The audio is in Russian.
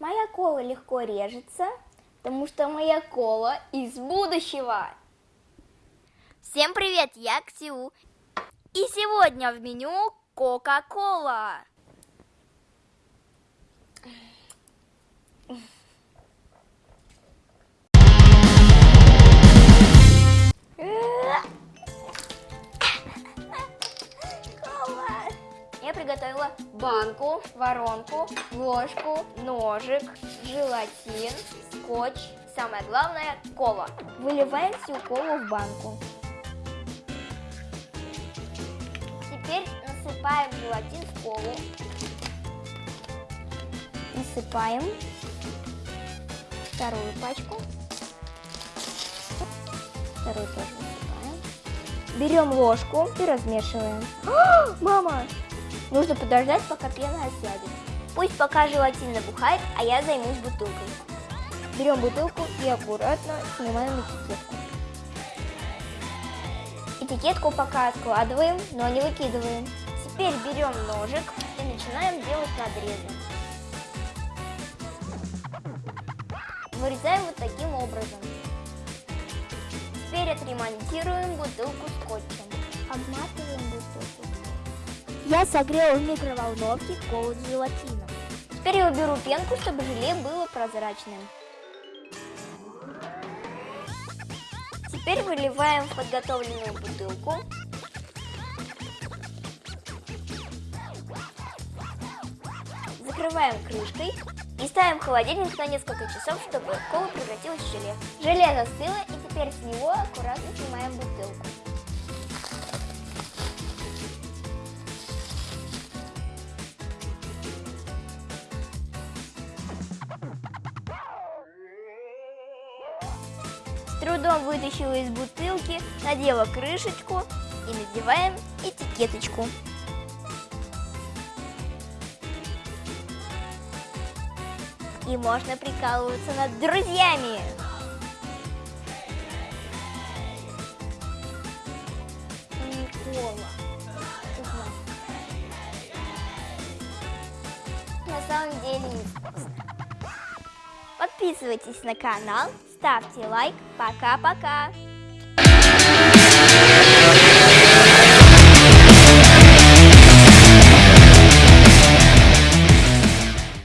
Моя кола легко режется, потому что моя кола из будущего. Всем привет, я Ксю. И сегодня в меню Кока-Кола. Я приготовила банку, воронку, ложку, ножик, желатин, скотч, самое главное кола. Выливаем всю колу в банку. Теперь насыпаем желатин в колу. Насыпаем вторую пачку. Вторую тоже насыпаем. Берем ложку и размешиваем. О, мама! Нужно подождать, пока пена осядет. Пусть пока желатин набухает, а я займусь бутылкой. Берем бутылку и аккуратно снимаем этикетку. Этикетку пока откладываем, но не выкидываем. Теперь берем ножик и начинаем делать надрезы. Вырезаем вот таким образом. Теперь отремонтируем бутылку скотчем. Обматываем. Я согрела в микроволновке колу с желатином. Теперь я уберу пенку, чтобы желе было прозрачным. Теперь выливаем в подготовленную бутылку. Закрываем крышкой и ставим в холодильник на несколько часов, чтобы кола превратилась в желе. Желе застыло и теперь с него аккуратно снимаем бутылку. Трудом вытащила из бутылки, надела крышечку и надеваем этикеточку. И можно прикалываться над друзьями. Никола. На самом деле. Подписывайтесь на канал, ставьте лайк. Пока-пока.